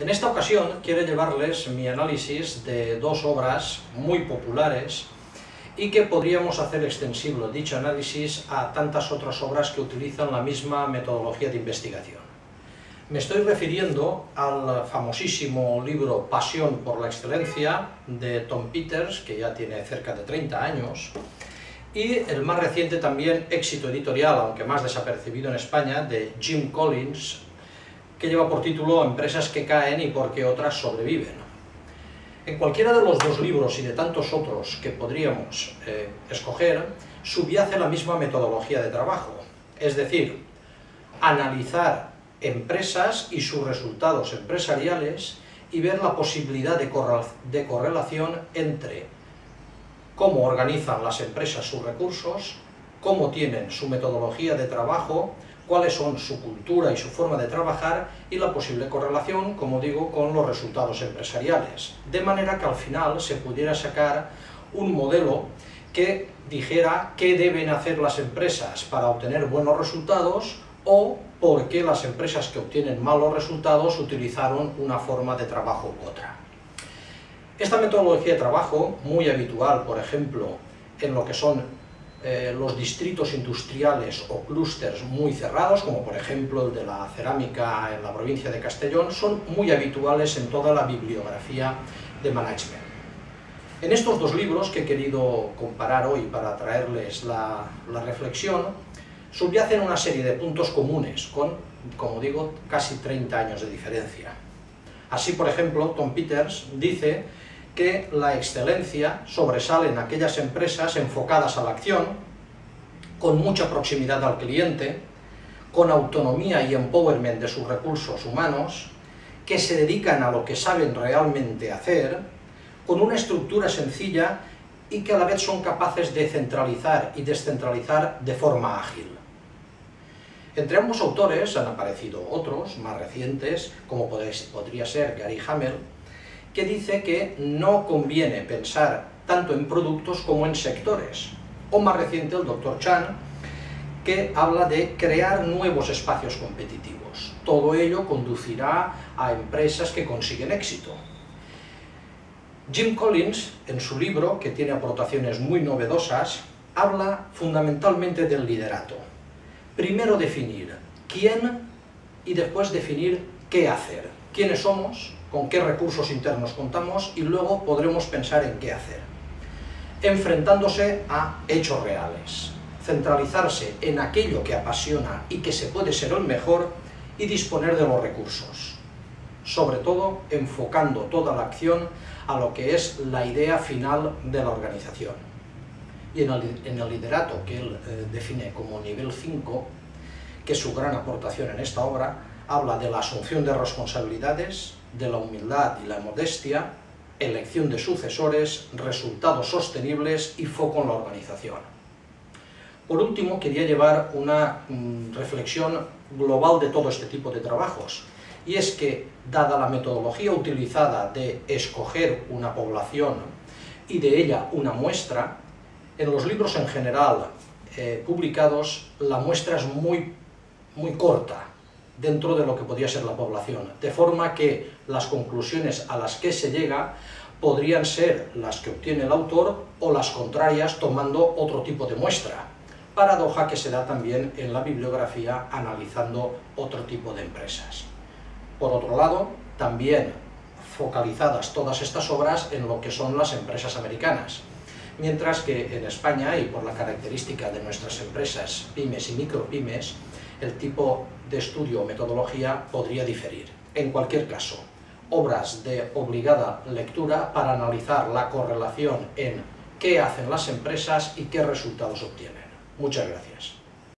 En esta ocasión quiero llevarles mi análisis de dos obras muy populares y que podríamos hacer extensible dicho análisis a tantas otras obras que utilizan la misma metodología de investigación. Me estoy refiriendo al famosísimo libro Pasión por la Excelencia de Tom Peters, que ya tiene cerca de 30 años, y el más reciente también éxito editorial, aunque más desapercibido en España, de Jim Collins, que lleva por título Empresas que caen y por qué otras sobreviven. En cualquiera de los dos libros y de tantos otros que podríamos eh, escoger, subyace la misma metodología de trabajo, es decir, analizar empresas y sus resultados empresariales y ver la posibilidad de correlación entre cómo organizan las empresas sus recursos, cómo tienen su metodología de trabajo, cuáles son su cultura y su forma de trabajar y la posible correlación, como digo, con los resultados empresariales. De manera que al final se pudiera sacar un modelo que dijera qué deben hacer las empresas para obtener buenos resultados o por qué las empresas que obtienen malos resultados utilizaron una forma de trabajo u otra. Esta metodología de trabajo, muy habitual, por ejemplo, en lo que son eh, los distritos industriales o clústeres muy cerrados, como por ejemplo el de la cerámica en la provincia de Castellón, son muy habituales en toda la bibliografía de management. En estos dos libros que he querido comparar hoy para traerles la, la reflexión, subyacen una serie de puntos comunes, con, como digo, casi 30 años de diferencia. Así, por ejemplo, Tom Peters dice que la excelencia sobresale en aquellas empresas enfocadas a la acción, con mucha proximidad al cliente, con autonomía y empowerment de sus recursos humanos, que se dedican a lo que saben realmente hacer, con una estructura sencilla y que a la vez son capaces de centralizar y descentralizar de forma ágil. Entre ambos autores han aparecido otros, más recientes, como podría ser Gary Hamel, que dice que no conviene pensar tanto en productos como en sectores. O más reciente el doctor Chan, que habla de crear nuevos espacios competitivos. Todo ello conducirá a empresas que consiguen éxito. Jim Collins, en su libro, que tiene aportaciones muy novedosas, habla fundamentalmente del liderato. Primero definir quién y después definir qué hacer. ¿Quiénes somos? Con qué recursos internos contamos y luego podremos pensar en qué hacer. Enfrentándose a hechos reales, centralizarse en aquello que apasiona y que se puede ser el mejor y disponer de los recursos. Sobre todo, enfocando toda la acción a lo que es la idea final de la organización. Y en el, liderato, que él eh, define como nivel 5, que es su gran aportación en esta obra, habla de la asunción de responsabilidades, de la humildad y la modestia, elección de sucesores, resultados sostenibles y foco en la organización. Por último, quería llevar una mm, reflexión global de todo este tipo de trabajos, y es que, dada la metodología utilizada de escoger una población y de ella una muestra, en los libros en general eh, publicados la muestra es muy, muy corta, dentro de lo que podría ser la población, de forma que las conclusiones a las que se llega podrían ser las que obtiene el autor o las contrarias tomando otro tipo de muestra, paradoja que se da también en la bibliografía analizando otro tipo de empresas. Por otro lado, también focalizadas todas estas obras en lo que son las empresas americanas, mientras que en España, y por la característica de nuestras empresas pymes y micropymes, el tipo de estudio o metodología podría diferir. En cualquier caso, obras de obligada lectura para analizar la correlación en qué hacen las empresas y qué resultados obtienen. Muchas gracias.